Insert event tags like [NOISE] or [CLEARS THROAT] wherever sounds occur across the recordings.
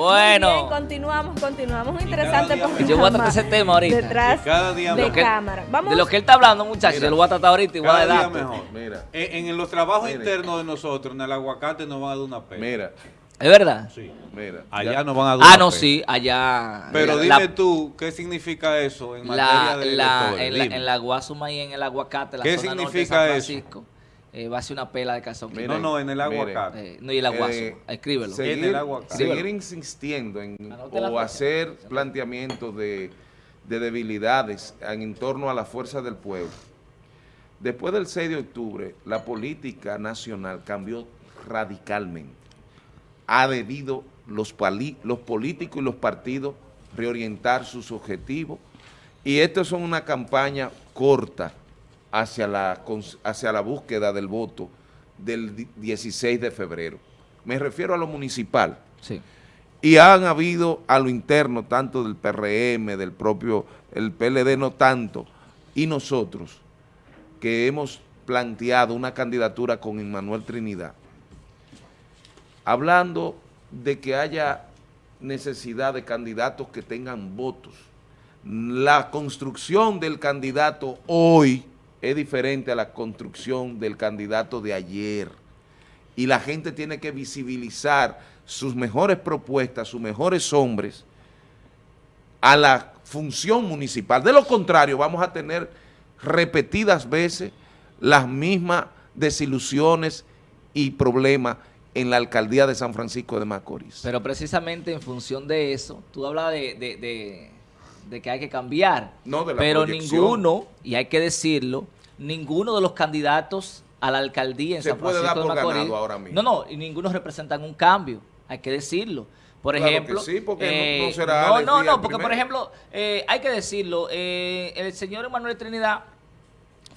Bueno. Bien, continuamos, continuamos. Un interesante programa. Yo voy a tratar ese tema ahorita. Detrás cada día de mejor. que- cámara. Vamos. De lo que él está hablando, muchachos, Mira, yo lo voy a tratar ahorita y voy a Cada dar día mejor. Mira, En, en los trabajos Mire. internos de nosotros, en el aguacate nos van a dar una pena. mira, ¿Es verdad? Sí. mira. Allá ya- nos van a dar Ah, una no, pena. sí, allá. Pero la- dime tú, ¿qué significa eso en la, materia de la- en, la, en la Guasuma y en el aguacate, la ¿Qué zona norte de significa San eso? Eh, va a ser una pela de calzón. Mira, No, no, en el aguacate. Eh, no, y la Guasuma, Eh, escríbelo. sí. En Seguir, el aguacate. seguir insistiendo en o fecha. hacer planteamientos de, de debilidades en, en torno a la fuerza del pueblo. Después del 6 de octubre, la política nacional cambió radicalmente. Ha debido los, pali- los políticos y los partidos reorientar sus objetivos y esto es una campaña corta hacia la, hacia la búsqueda del voto del di- 16 de febrero. Me refiero a lo municipal. Sí. Y han habido a lo interno, tanto del PRM, del propio, el PLD no tanto, y nosotros, que hemos planteado una candidatura con Emmanuel Trinidad, hablando de que haya necesidad de candidatos que tengan votos. La construcción del candidato hoy es diferente a la construcción del candidato de ayer y la gente tiene que visibilizar sus mejores propuestas, sus mejores hombres a la función municipal. De lo contrario, vamos a tener repetidas veces las mismas desilusiones y problemas en la alcaldía de San Francisco de Macorís. Pero precisamente en función de eso, tú hablas de, de- de- de que hay que cambiar. No, de la pero proyección. ninguno, y hay que decirlo, ninguno de los candidatos a la alcaldía en Se San puede Francisco dar por de Macorís. ahora mismo. No, no, y ninguno representan un cambio, hay que decirlo. Por Claro que ejemplo, sí, porque no- eh, no será no, no, no, porque por ejemplo, eh, hay que decirlo, eh, el señor Emanuel Trinidad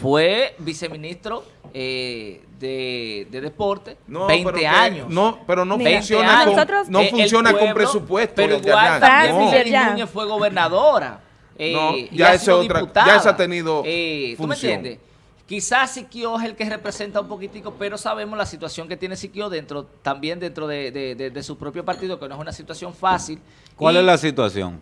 fue viceministro eh, de, de deporte No, 20 pero que- años. No, pero no Mira, funciona, con, nosotros- no el funciona con pueblo, presupuesto. Pero igual también No. Núñez fue gobernadora. eh, No, y ya ha esa sido otra- diputada. ya esa ha tenido Eh, ¿Tú me entiendes? Quizás Siquio es el que representa un poquitico, pero sabemos la situación que tiene Siquio dentro, también dentro de, de- de- de su propio partido, que no es una situación fácil. ¿Cuál Y- es la situación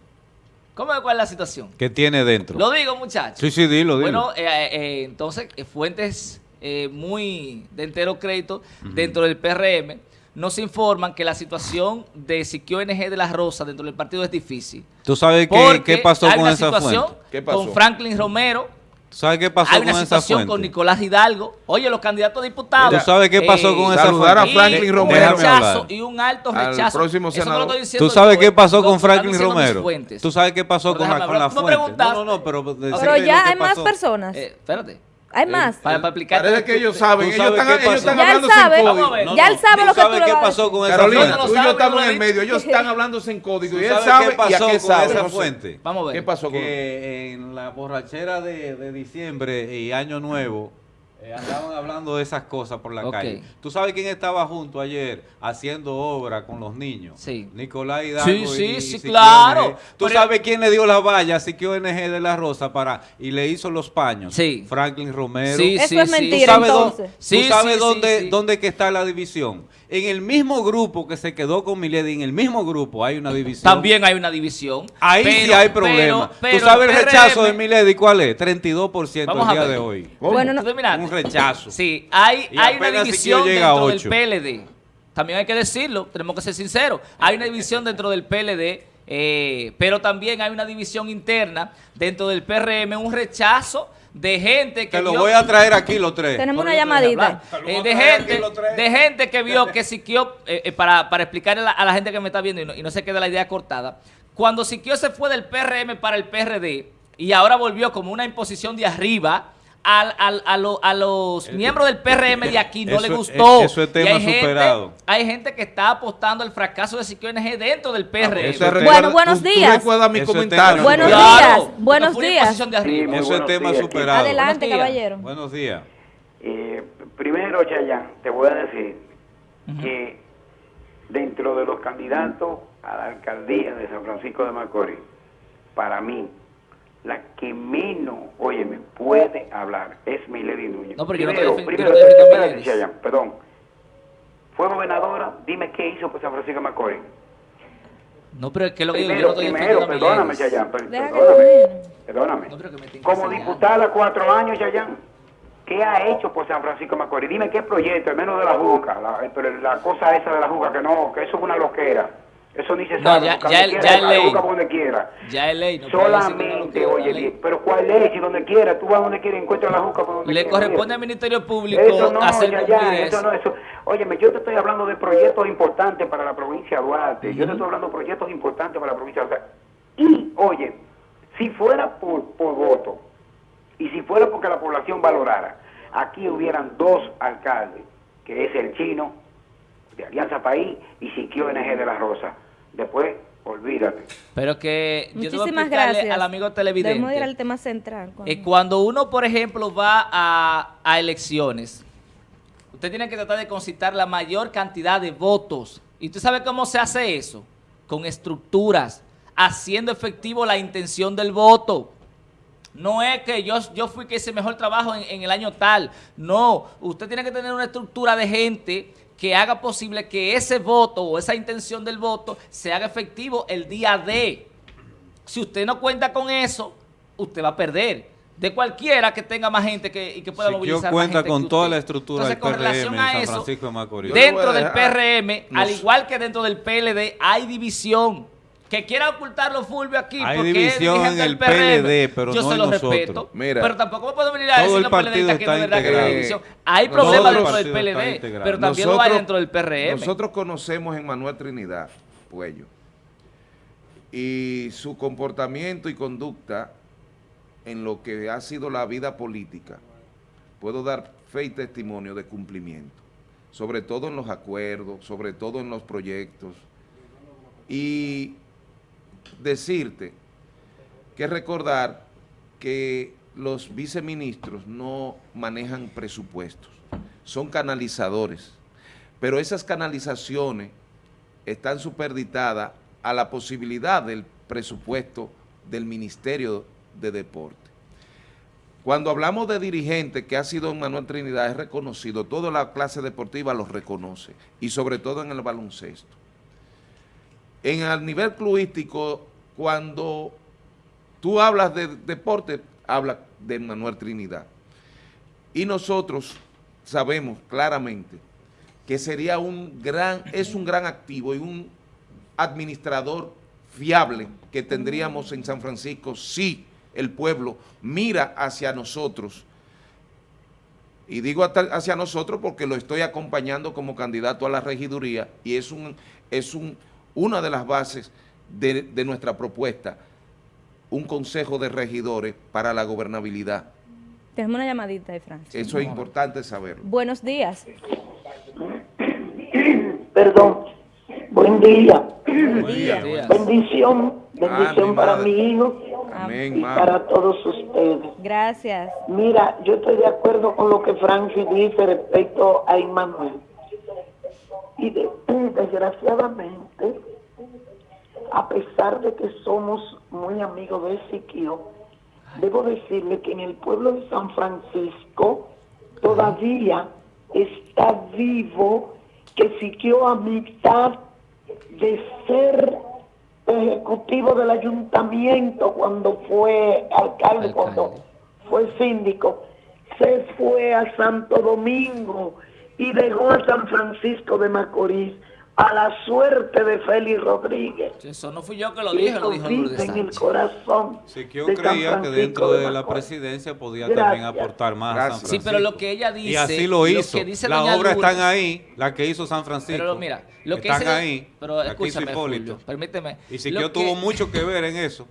¿Cómo es cuál es la situación? que tiene dentro? Lo digo, muchachos. Sí, sí, dilo, dilo. Bueno, eh, eh, entonces, eh, fuentes eh, muy de entero crédito dentro del PRM nos informan que la situación de Siquio NG de las Rosas dentro del partido es difícil. ¿Tú sabes qué, qué pasó hay con una esa situación fuente? ¿Qué pasó? con Franklin Romero, ¿Tú sabes qué pasó hay con esa fuente? con Nicolás Hidalgo. Oye, los candidatos a diputados. ¿Tú sabes qué pasó con esa saludar a fuente? Franklin y Romero. Un rechazo y un alto Al rechazo. próximo Eso no lo senador. estoy diciendo ¿Tú sabes yo, qué eh, pasó con Franklin Romero? ¿Tú sabes qué pasó Pero con la, con la fuente? No, no, no, pero... Pero ya hay más personas. Eh, espérate. Hay más. Para, para explicar. Parece que ellos saben, ¿Tú ellos están, ellos están Ya él hablando sabe. sin Vamos a código. ver. No, Ya él sabe ¿tú lo que tú qué pasó con esa Carolina, no tú y yo estamos en el medio, ellos [LAUGHS] están hablando en código y ¿Tú él sabes sabe qué pasó y a qué con sabe. esa no sé. fuente? Vamos a ver. ¿Qué pasó con que en la borrachera de, de diciembre y Año Nuevo eh, andaban hablando de esas cosas por la calle. ¿Tú sabes quién estaba junto ayer haciendo obra con los niños? Sí. Nicolás Hidalgo Sí, sí, y sí, claro. ¿Tú Pero- sabes quién le dio la valla a Siquio NG de la Rosa para y le hizo los paños? Sí. Franklin Romero. Sí, Eso sí, es sí. ¿Tú mentira, sabes, entonces. tú Sí, sabes sí, dónde, sí, sí. dónde que está la división? En el mismo grupo que se quedó con Milady, en el mismo grupo hay una división. También hay una división. Ahí sí pero- hay pero- problema. pero ¿Tú sabes el PRM rechazo de Milady cuál es? 32% Vamos el día de hoy. Bueno, no- ¿Tú? Un rechazo. Sí, hay, Y hay una división dentro del. PLD. También hay que decirlo, tenemos que ser sinceros. Hay una división dentro del PLD, eh, pero también hay una división interna dentro del PRM, un rechazo de gente que Te lo vio- voy a traer aquí los tres. Tenemos una llamadita. Eh, de gente, de gente que vio que Siquio, eh, eh, para, para explicarle a la, a la gente que me está viendo y no, y no se quede la idea cortada, cuando Siquio se fue del PRM para el PRD y ahora volvió como una imposición de arriba, al- al- a, lo- a los miembros del PRM de aquí no Eso- le gustó. eh, eso es Y tema hay gente- superado. hay gente que está apostando al fracaso de Siquio NG dentro del PRM. recuerda- Bueno, buenos tú- tú días. recuerdas mi comentario. Buenos superado. días, buenos días. Eso es buenos tema días, superado. Adelante, Buenos caballero. Buenos días. Eh, primero, Chayán, te voy a decir que dentro de los candidatos a la alcaldía de San Francisco de Macorís, para mí, la que menos, oye, me puede hablar es Milady Núñez. No, pero yo no primero, yo primero, no Milady. Chayán, perdón. Fue gobernadora, dime qué hizo por San Francisco de Macorís. No, pero es que lo que yo, yo no Primero, estoy primero, perdóname. Chayán, perdóname, perdóname. No, pero que me estén Como diputada cuatro años, Chayán, ¿qué ha hecho por San Francisco Macorís? Dime qué proyecto, al menos de la juca, la, pero la cosa esa de la juca, que no, que eso es una loquera. Eso ni se No, sabe. ya- busca ya donde el- quiera, ya ley. busca donde quiera. Ya es ley. No no Solamente, oye, ley. pero ¿cuál ley? Si donde quiera, tú vas donde quiera y encuentras la juca por donde Le quiera. corresponde oye. al Ministerio Público Eso no, hacer ya, ya, eso. no, eso. Óyeme, yo te estoy hablando de proyectos importantes para la provincia de Duarte. Yo te estoy hablando de proyectos importantes para la provincia de Duarte. Y, oye, si fuera por, por voto y si fuera porque la población valorara, aquí hubieran dos alcaldes, que es el chino de Alianza País y Siquio NG de la Rosa. Después, olvídate. Pero que yo Muchísimas explicarle gracias. al amigo Debemos ir al televidente. tema central. eh, cuando uno, por ejemplo, va a, a elecciones, usted tiene que tratar de concitar la mayor cantidad de votos. ¿Y usted sabe cómo se hace eso? Con estructuras, haciendo efectivo la intención del voto. No es que yo, yo fui que hice mejor trabajo en, en el año tal. No, usted tiene que tener una estructura de gente que haga posible que ese voto o esa intención del voto se haga efectivo el día de. Si usted no cuenta con eso, usted va a perder. De cualquiera que tenga más gente que, y que pueda Siquio movilizar más cuenta gente con toda usted. la estructura Entonces, del con PRM relación en a San eso, Francisco de Macorís. Yo Dentro del PRM, al igual que dentro del PLD, hay división. Que quiera ocultarlo Fulvio aquí Hay porque división es en del el PRM. PLD, pero Yo no se lo nosotros. respeto. Mira, pero tampoco me puedo venir a decir el los partido PLDistas que no es está verdad que hay división. Hay problemas dentro del PLD, pero también lo hay dentro del PRM. Nosotros conocemos en Manuel Trinidad Puello y su comportamiento y conducta en lo que ha sido la vida política, puedo dar fe y testimonio de cumplimiento, sobre todo en los acuerdos, sobre todo en los proyectos, y decirte que recordar que los viceministros no manejan presupuestos, son canalizadores, pero esas canalizaciones están superditadas a la posibilidad del presupuesto del Ministerio de Deporte. Cuando hablamos de dirigente que ha sido Manuel Trinidad, es reconocido, toda la clase deportiva los reconoce, y sobre todo en el baloncesto. En el nivel cluístico, cuando tú hablas de deporte, habla de Manuel Trinidad. Y nosotros sabemos claramente que sería un gran, es un gran activo y un administrador fiable que tendríamos en San Francisco si el pueblo mira hacia nosotros. Y digo hacia nosotros porque lo estoy acompañando como candidato a la regiduría y es, un, es un, una de las bases de, de nuestra propuesta, un consejo de regidores para la gobernabilidad. Tenemos una llamadita de Francia. Eso es importante saberlo. Buenos días. Perdón. Buen día. Buenos días. días. Bendición. Bendición Ah, para madre. mi hijo Amén, y mami. para todos ustedes. Gracias. Mira, yo estoy de acuerdo con lo que Francis dice respecto a Immanuel. Y de- [CLEARS THROAT] desgraciadamente, a pesar de que somos muy amigos de Siquio, debo decirle que en el pueblo de San Francisco todavía está vivo que Siquio a mitad de ser ejecutivo del ayuntamiento cuando fue alcalde, Alcalde. cuando fue síndico, se fue a Santo Domingo y dejó a San Francisco de Macorís a la suerte de Félix Rodríguez. Eso no fui yo que lo dije, lo dijo Lourdes en el corazón. Siquio de San creía que dentro de la Macorís. presidencia podía Gracias. también aportar más a San. Sí, pero Francisco. lo que ella dice... Y así lo hizo. que dice Las doña obras Lourdes- están ahí, la que hizo San Francisco. Pero mira, lo que están dice... ahí, Pero la que hizo escúchame, Hipólito. Fulvio, permíteme. Y Lo Siquio que- tuvo mucho que ver en eso.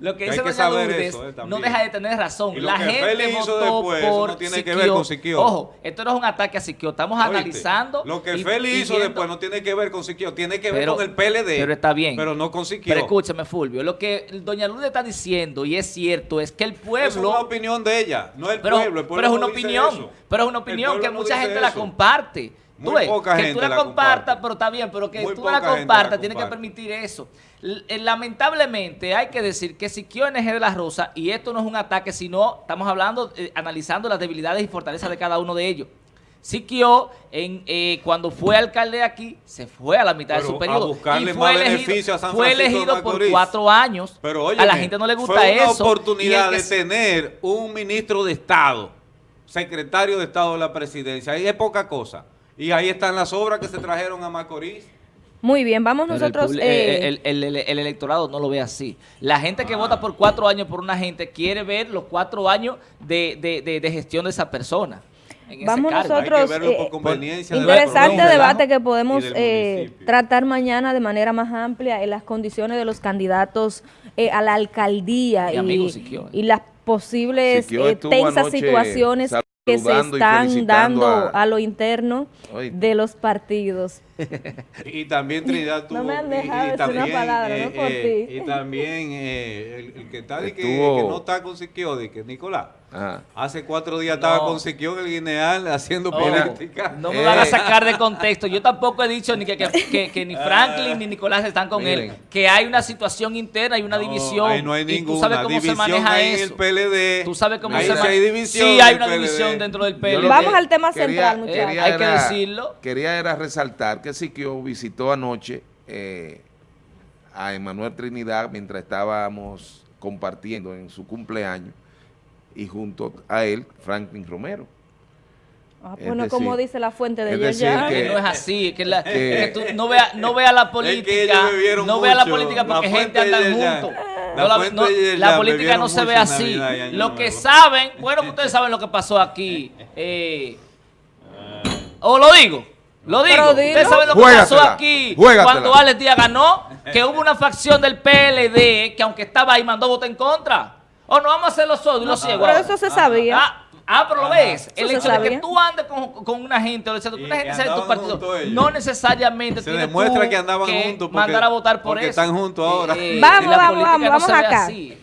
Lo que Que dice hay que doña saber Lourdes eso, eh, no deja de tener razón. Y lo La que gente Félix hizo después, eso por no tiene que ver con Siquio. Ojo, esto no es un ataque a Siquio. Estamos Oíste, analizando. Lo que y- Félix y hizo viendo- después no tiene que ver con Siquio, tiene que ver con el PLD. Pero está bien. Pero no con Siquio. Pero escúchame, Fulvio. Lo que doña Lourdes está diciendo, y es cierto, es que el pueblo. Eso es una opinión de ella, no el pero, pueblo. El pueblo pero es una no opinión, pero es una opinión que mucha gente la comparte. Tú Muy poca que gente tú la, la compartas, pero está bien, pero que Muy tú la compartas, tienes que permitir eso. Eh, Lamentablemente hay que decir que Siquio NG de la Rosa, y esto no es un ataque, sino estamos hablando, eh, analizando las debilidades y fortalezas de cada uno de ellos. Siquio, en, eh, cuando fue alcalde aquí, se fue a la mitad de su a periodo. buscarle y fue más elegido, beneficio a San fue de elegido por cuatro años. Pero a la óyeme, gente no le gusta fue una eso. oportunidad de tener un ministro de Estado, secretario de Estado de la presidencia. Ahí es poca cosa. Y ahí están las obras que se trajeron a Macorís. Muy bien, vamos Pero nosotros. eh, eh, el, el- el- el electorado no lo ve así. La gente que vota por cuatro años por una gente quiere ver los cuatro años de, de- de- de gestión de esa persona. Vamos nosotros. Hay que verlo por eh, Interesante debate que podemos eh, tratar mañana de manera más amplia en las condiciones de los candidatos eh, a la alcaldía y, amigo Siquio, eh. y las posibles eh, tensas anoche situaciones que se están dando a- a, lo interno de los partidos. [LAUGHS] Y también Trinidad tuvo... No me han dejado y, decir una también, palabra, eh, no por eh, ti. Y también eh, el, el que está de que, que no está con Siquio, de que Nicolás. Hace cuatro días estaba No. con Siquio en el Guineal haciendo No, política. no me Eh. van a sacar de contexto. Yo tampoco he dicho ni que, que- que- que ni Franklin ni Nicolás están con él. Que hay una situación interna y una No, división. ahí no hay ninguna tú sabes cómo división se maneja eso. en el PLD. Tú sabes cómo Ahí se sí maneja. hay división Sí, hay una PLD. división dentro del PLD. Vamos al tema quería- central, muchachos. Hay que decirlo. Quería era resaltar que Siquio visitó anoche eh, a Emanuel Trinidad mientras estábamos compartiendo en su cumpleaños y junto a él Franklin Romero. Ah, Es bueno, decir- como dice la fuente de que- Que no es así, que, la- que- que tú no veas no vea la política, no vea la política porque La gente ella- juntos. la No, la, no, política no se ve así. Navidad Lo que Nuevo. saben, bueno, ustedes saben lo que pasó aquí. eh, o lo digo, lo digo. Ustedes saben lo que Juégatela, pasó aquí juégatela. cuando Alex Díaz ganó, que hubo una facción del PLD que aunque estaba ahí mandó voto en contra. O no vamos a hacer los sordos y los ciegos. Pero eso se sabía. Ah, ah, pero lo ves. El hecho de que sabía. tú andes con, con una gente, o sea, que una gente sea de tu partido, no necesariamente Se demuestra tú que andaban juntos porque- mandar a votar por porque eso. están juntos ahora. Eh, Vamos, vamos, vamos, vamos acá. así.